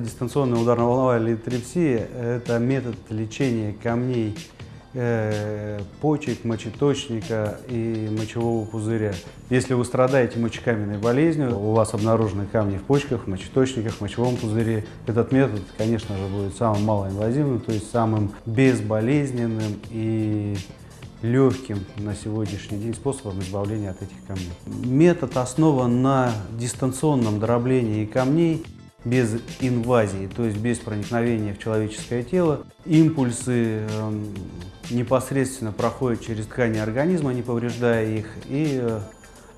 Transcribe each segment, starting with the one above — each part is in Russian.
Дистанционная ударно-волновая литотрепсия – это метод лечения камней э, почек, мочеточника и мочевого пузыря. Если вы страдаете мочекаменной болезнью, у вас обнаружены камни в почках, в мочеточниках, в мочевом пузыре, этот метод, конечно же, будет самым малоинвазивным, то есть самым безболезненным и легким на сегодняшний день способом избавления от этих камней. Метод основан на дистанционном дроблении камней без инвазии, то есть без проникновения в человеческое тело. Импульсы э, непосредственно проходят через ткани организма, не повреждая их, и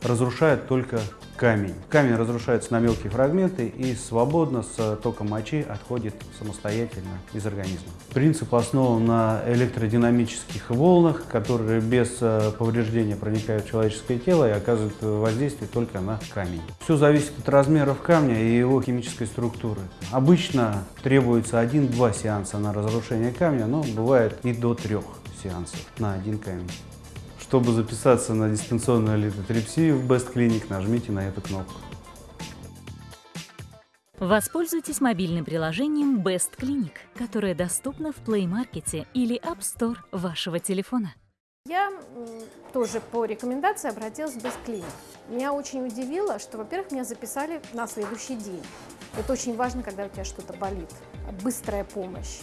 разрушают только камень. Камень разрушается на мелкие фрагменты и свободно с током мочи отходит самостоятельно из организма. Принцип основан на электродинамических волнах, которые без э, повреждения проникают в человеческое тело и оказывают воздействие только на камень. Все зависит от размеров камня и его химической структуры. Обычно требуется один-два сеанса на разрушение камня, но бывает и до трех сеансов на один камень. Чтобы записаться на дистанционную литотрепсию в Best Clinic, нажмите на эту кнопку. Воспользуйтесь мобильным приложением Best Clinic, которое доступно в Play Market или App Store вашего телефона. Я тоже по рекомендации обратилась в Best Clinic. Меня очень удивило, что, во-первых, меня записали на следующий день. Это очень важно, когда у тебя что-то болит. Быстрая помощь.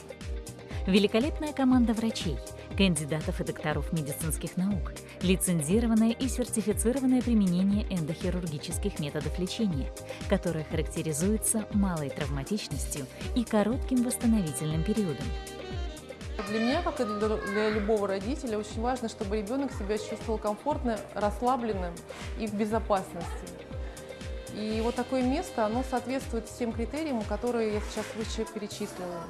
Великолепная команда врачей, кандидатов и докторов медицинских наук, лицензированное и сертифицированное применение эндохирургических методов лечения, которое характеризуется малой травматичностью и коротким восстановительным периодом. Для меня, как и для любого родителя, очень важно, чтобы ребенок себя чувствовал комфортно, расслабленным и в безопасности. И вот такое место, оно соответствует всем критериям, которые я сейчас выше перечислила.